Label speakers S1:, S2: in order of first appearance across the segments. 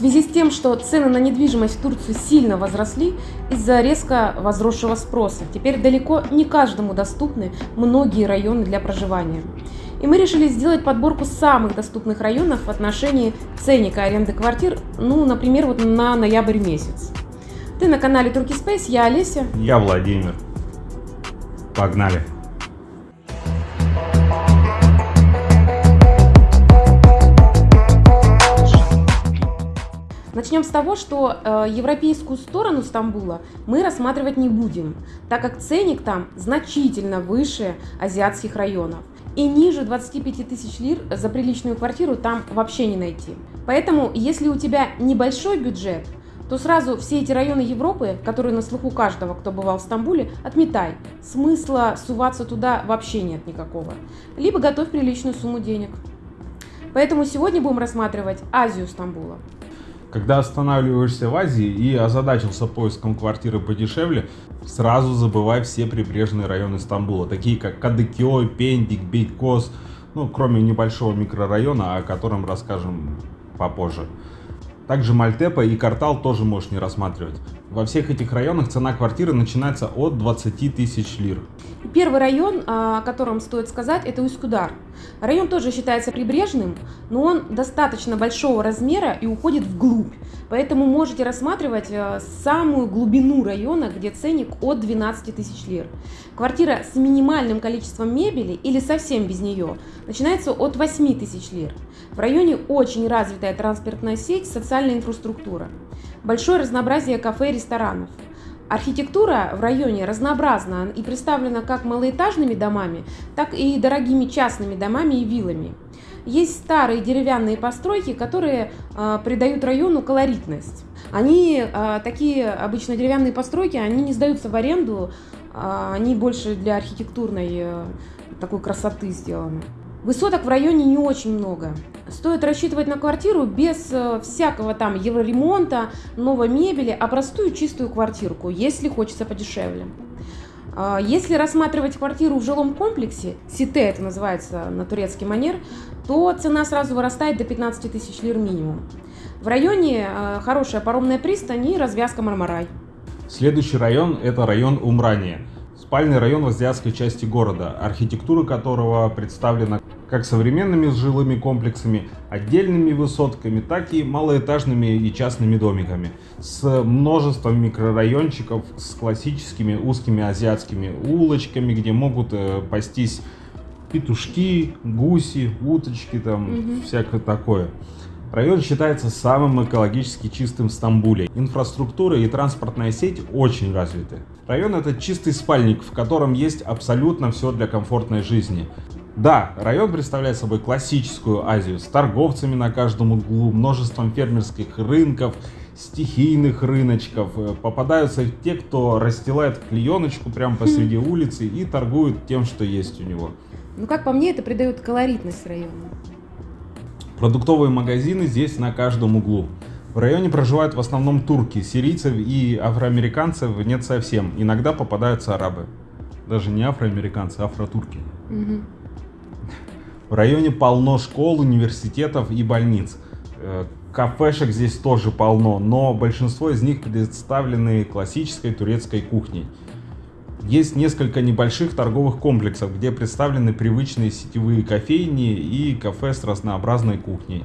S1: связи с тем, что цены на недвижимость в Турции сильно возросли из-за резко возросшего спроса, теперь далеко не каждому доступны многие районы для проживания. И мы решили сделать подборку самых доступных районов в отношении ценника аренды квартир, ну, например, вот на ноябрь месяц. Ты на канале Турки Space, я Олеся.
S2: Я Владимир. Погнали.
S1: Начнем с того, что э, европейскую сторону Стамбула мы рассматривать не будем, так как ценник там значительно выше азиатских районов. И ниже 25 тысяч лир за приличную квартиру там вообще не найти. Поэтому, если у тебя небольшой бюджет, то сразу все эти районы Европы, которые на слуху каждого, кто бывал в Стамбуле, отметай. Смысла суваться туда вообще нет никакого. Либо готовь приличную сумму денег. Поэтому сегодня будем рассматривать Азию Стамбула.
S2: Когда останавливаешься в Азии и озадачился поиском квартиры подешевле, сразу забывай все прибрежные районы Стамбула, такие как Кадыкёй, Пендик, Бейкос, ну, кроме небольшого микрорайона, о котором расскажем попозже. Также Мальтепа и Картал тоже можешь не рассматривать. Во всех этих районах цена квартиры начинается от 20 тысяч лир.
S1: Первый район, о котором стоит сказать, это Усть-Кудар. Район тоже считается прибрежным, но он достаточно большого размера и уходит вглубь. Поэтому можете рассматривать э, самую глубину района, где ценник от 12 тысяч лир. Квартира с минимальным количеством мебели или совсем без нее начинается от 8 тысяч лир. В районе очень развитая транспортная сеть, социальная инфраструктура. Большое разнообразие кафе и ресторанов. Архитектура в районе разнообразна и представлена как малоэтажными домами, так и дорогими частными домами и виллами. Есть старые деревянные постройки, которые э, придают району колоритность. Они, э, такие обычно деревянные постройки, они не сдаются в аренду, э, они больше для архитектурной э, такой красоты сделаны. Высоток в районе не очень много. Стоит рассчитывать на квартиру без э, всякого там евроремонта, новой мебели, а простую чистую квартирку, если хочется подешевле. А, если рассматривать квартиру в жилом комплексе, сите это называется на турецкий манер, то цена сразу вырастает до 15 тысяч лир минимум. В районе э, хорошая паромная пристань и развязка Мармарай.
S2: Следующий район это район Умрания. Спальный район в азиатской части города, архитектура которого представлена как современными жилыми комплексами, отдельными высотками, так и малоэтажными и частными домиками, с множеством микрорайончиков, с классическими узкими азиатскими улочками, где могут э, пастись петушки, гуси, уточки, там угу. всякое такое. Район считается самым экологически чистым в Стамбуле. Инфраструктура и транспортная сеть очень развиты. Район это чистый спальник, в котором есть абсолютно все для комфортной жизни. Да, район представляет собой классическую Азию с торговцами на каждом углу, множеством фермерских рынков, стихийных рыночков. Попадаются те, кто расстилает клееночку прямо посреди улицы и торгует тем, что есть у него.
S1: Ну, как по мне, это придает колоритность району.
S2: Продуктовые магазины здесь на каждом углу. В районе проживают в основном турки, сирийцев и афроамериканцев нет совсем. Иногда попадаются арабы. Даже не афроамериканцы, а афротурки. Угу. В районе полно школ, университетов и больниц. Э, кафешек здесь тоже полно, но большинство из них представлены классической турецкой кухней. Есть несколько небольших торговых комплексов, где представлены привычные сетевые кофейни и кафе с разнообразной кухней.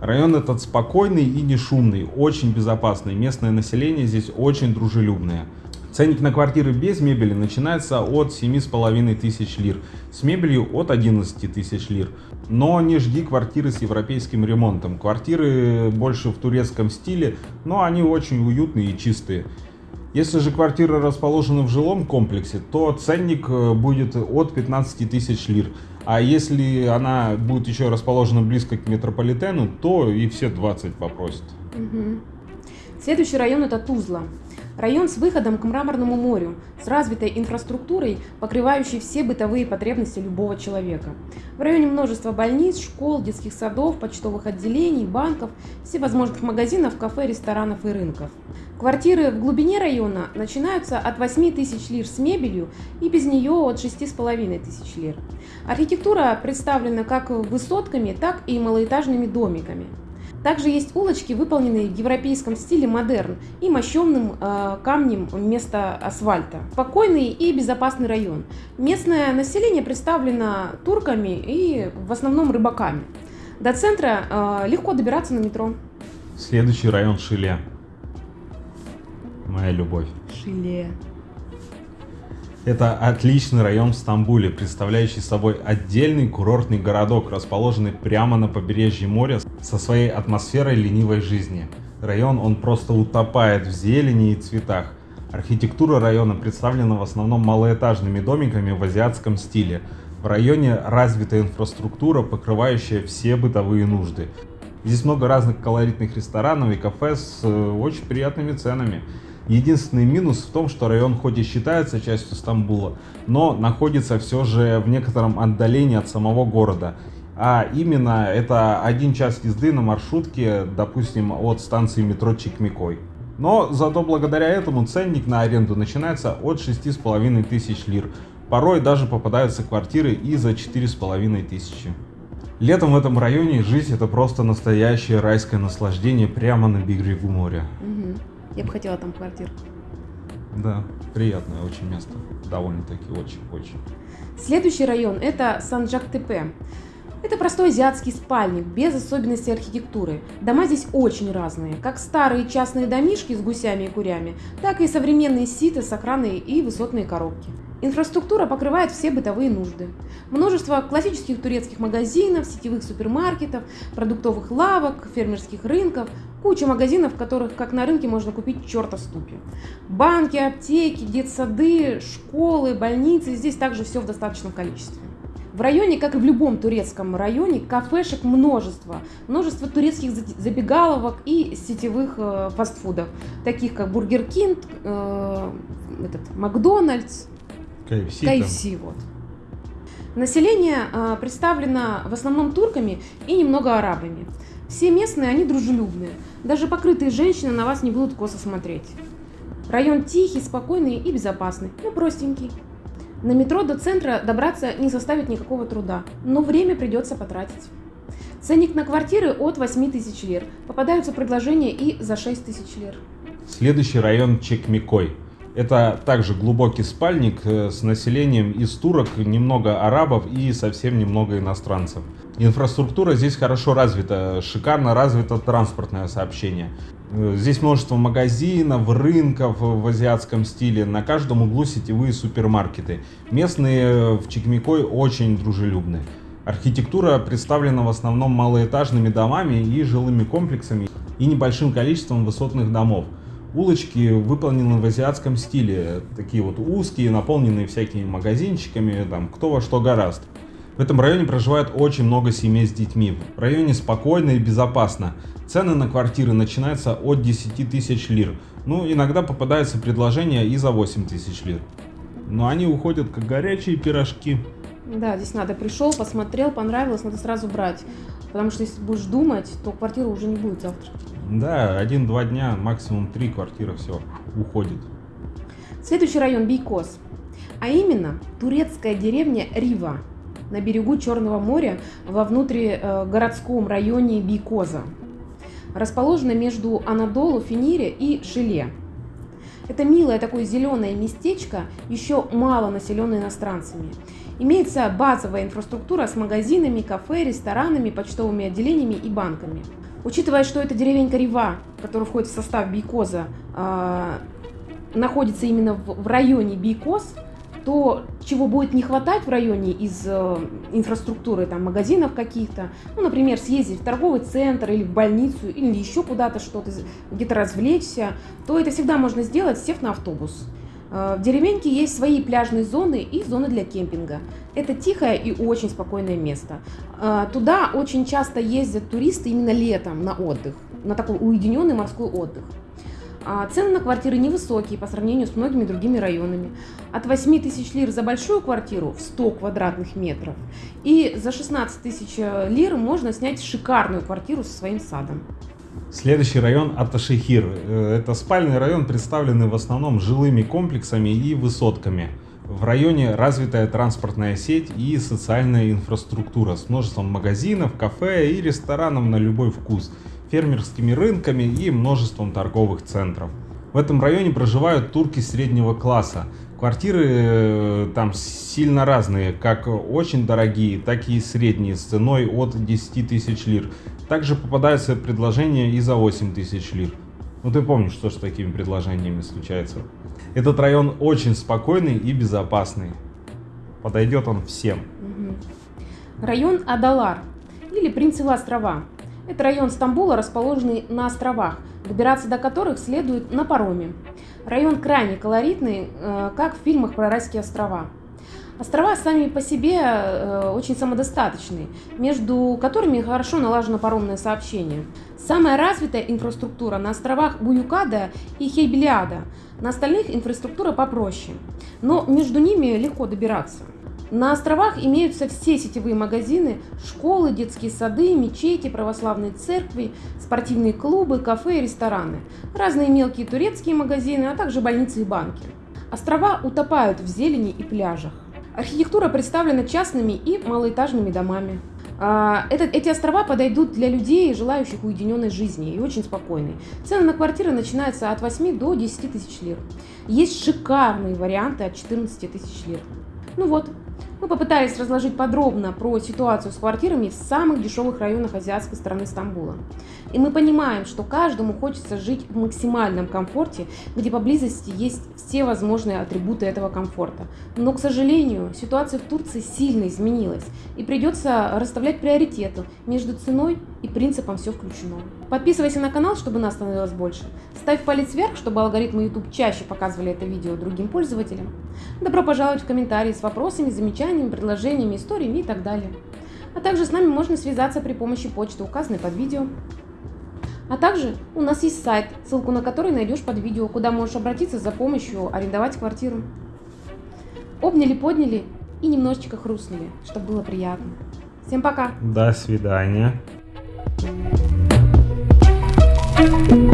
S2: Район этот спокойный и не шумный, очень безопасный, местное население здесь очень дружелюбное. Ценник на квартиры без мебели начинается от 7,5 тысяч лир, с мебелью от 11 тысяч лир. Но не жди квартиры с европейским ремонтом. Квартиры больше в турецком стиле, но они очень уютные и чистые. Если же квартира расположена в жилом комплексе, то ценник э, будет от 15 тысяч лир. А если она будет еще расположена близко к метрополитену, то и все 20 попросят.
S1: Угу. Следующий район это Тузла. Район с выходом к Мраморному морю, с развитой инфраструктурой, покрывающей все бытовые потребности любого человека. В районе множество больниц, школ, детских садов, почтовых отделений, банков, всевозможных магазинов, кафе, ресторанов и рынков. Квартиры в глубине района начинаются от 8 тысяч лир с мебелью и без нее от 6,5 тысяч лир. Архитектура представлена как высотками, так и малоэтажными домиками. Также есть улочки, выполненные в европейском стиле модерн и мощенным э, камнем вместо асфальта. Спокойный и безопасный район. Местное население представлено турками и в основном рыбаками. До центра э, легко добираться на метро.
S2: Следующий район Шиле. Моя любовь.
S1: Шиле.
S2: Это отличный район в Стамбуле, представляющий собой отдельный курортный городок, расположенный прямо на побережье моря со своей атмосферой ленивой жизни. Район он просто утопает в зелени и цветах. Архитектура района представлена в основном малоэтажными домиками в азиатском стиле. В районе развита инфраструктура, покрывающая все бытовые нужды. Здесь много разных колоритных ресторанов и кафе с э, очень приятными ценами. Единственный минус в том, что район хоть и считается частью Стамбула, но находится все же в некотором отдалении от самого города. А именно это один час езды на маршрутке, допустим, от станции метро Чикмикой. Но зато благодаря этому ценник на аренду начинается от 6,5 тысяч лир. Порой даже попадаются квартиры и за 4,5 тысячи. Летом в этом районе жить это просто настоящее райское наслаждение прямо на берегу моря.
S1: Мгм. Я бы хотела там квартиру.
S2: Да, приятное очень место. Довольно-таки очень-очень.
S1: Следующий район – это Санджак-Тепе. Это простой азиатский спальник, без особенностей архитектуры. Дома здесь очень разные, как старые частные домишки с гусями и курями, так и современные ситы с охраной и высотные коробки. Инфраструктура покрывает все бытовые нужды. Множество классических турецких магазинов, сетевых супермаркетов, продуктовых лавок, фермерских рынков, куча магазинов, в которых, как на рынке, можно купить черта ступи. Банки, аптеки, детсады, школы, больницы, здесь также все в достаточном количестве. В районе, как и в любом турецком районе, кафешек множество. Множество турецких за- забегаловок и сетевых э, фастфудов, таких как Бургер Кинг, э, этот, Макдональдс.
S2: KFC,
S1: вот. Население э, представлено в основном турками и немного арабами. Все местные, они дружелюбные. Даже покрытые женщины на вас не будут косо смотреть. Район тихий, спокойный и безопасный, но простенький. На метро до центра добраться не составит никакого труда, но время придется потратить. Ценник на квартиры от 8 тысяч лир. Попадаются предложения и за 6 тысяч лир.
S2: Следующий район Чекмикой. Это также глубокий спальник э, с населением из турок, немного арабов и совсем немного иностранцев. Инфраструктура здесь хорошо развита, шикарно развито транспортное сообщение. Э, Здесь множество магазинов, рынков в азиатском стиле, на каждом углу сетевые супермаркеты. Местные в Чекмикой очень дружелюбны. Архитектура представлена в основном малоэтажными домами и жилыми комплексами и небольшим количеством высотных домов. Улочки выполнены в азиатском стиле, такие вот узкие, наполненные всякими магазинчиками, там кто во что гораст. В этом районе проживает очень много семей с детьми. В районе спокойно и безопасно. Цены на квартиры начинаются от 10 тысяч лир. Ну, иногда попадаются предложения и за 8 тысяч лир. Но они уходят как горячие пирожки.
S1: Да, здесь надо пришел, посмотрел, понравилось, надо сразу брать. Потому что если будешь думать, то квартира уже не будет завтра.
S2: Да, один-два дня, максимум три квартиры, все, уходит.
S1: Следующий район Бейкос. А именно турецкая деревня Рива на берегу Черного моря во внутригородском районе Бейкоза. Расположена между Анадолу, Финире и Шиле. Это милое такое зеленое местечко, еще мало населенное иностранцами. Имеется базовая инфраструктура с магазинами, кафе, ресторанами, почтовыми отделениями и банками. Учитывая, что это деревенька Рива, которая входит в состав Бейкоза, а, находится именно в районе Бейкоз, то чего будет не хватать в районе из э, инфраструктуры, там, магазинов каких-то, ну, например, съездить в торговый центр или в больницу, или еще куда-то что-то, где-то развлечься, то это всегда можно сделать, сев на автобус. Э, В деревеньке есть свои пляжные зоны и зоны для кемпинга. Это тихое и очень спокойное место. Э, Туда очень часто ездят туристы именно летом на отдых, на такой уединенный морской отдых. А Цены на квартиры невысокие по сравнению с многими другими районами. От 8 тысяч лир за большую квартиру в 100 квадратных метров и за 16 тысяч э, лир можно снять шикарную квартиру со своим садом.
S2: Следующий район Аташехир. Э, Это спальный район, представленный в основном жилыми комплексами и высотками. В районе развитая транспортная сеть и социальная инфраструктура с множеством магазинов, кафе и ресторанов на любой вкус. Фермерскими рынками и множеством торговых центров. В этом районе проживают турки среднего класса. Квартиры э, там сильно разные, как очень дорогие, так и средние, с ценой от 10 тысяч лир. Также попадаются предложения и за 8 тысяч лир. Ну ты помнишь, что с такими предложениями случается. Этот район очень спокойный и безопасный. Подойдет он всем.
S1: Район Адалар или Принцевы острова. Это район Стамбула, расположенный на островах, добираться до которых следует на пароме. Район крайне колоритный, э, как в фильмах про райские острова. Острова сами по себе э, очень самодостаточные, между которыми хорошо налажено паромное сообщение. Самая развитая инфраструктура на островах Буюкада и Хейбелиада, на остальных инфраструктура попроще, но между ними легко добираться. На островах имеются все сетевые магазины, школы, детские сады, мечети, православные церкви, спортивные клубы, кафе и рестораны, разные мелкие турецкие магазины, а также больницы и банки. Острова утопают в зелени и пляжах. Архитектура представлена частными и малоэтажными домами. А, этот, эти острова подойдут для людей, желающих уединенной жизни и очень спокойной. Цены на квартиры начинаются от 8 до 10 тысяч лир. Есть шикарные варианты от 14 тысяч лир. Ну вот, мы попытались разложить подробно про ситуацию с квартирами в самых дешевых районах азиатской страны Стамбула. И мы понимаем, что каждому хочется жить в максимальном комфорте, где поблизости есть все возможные атрибуты этого комфорта. Но, к сожалению, ситуация в Турции сильно изменилась, и придется расставлять приоритеты между ценой и принципом «все включено». Подписывайся на канал, чтобы нас становилось больше. Ставь палец вверх, чтобы алгоритмы YouTube чаще показывали это видео другим пользователям. Добро пожаловать в комментарии с вопросами, замечаниями, предложениями, историями и так далее. А также с нами можно связаться при помощи почты, указанной под видео. А также у нас есть сайт, ссылку на который найдешь под видео, куда можешь обратиться за помощью арендовать квартиру. Обняли, подняли и немножечко хрустнули, чтобы было приятно. Всем пока!
S2: До свидания.
S3: Thank you.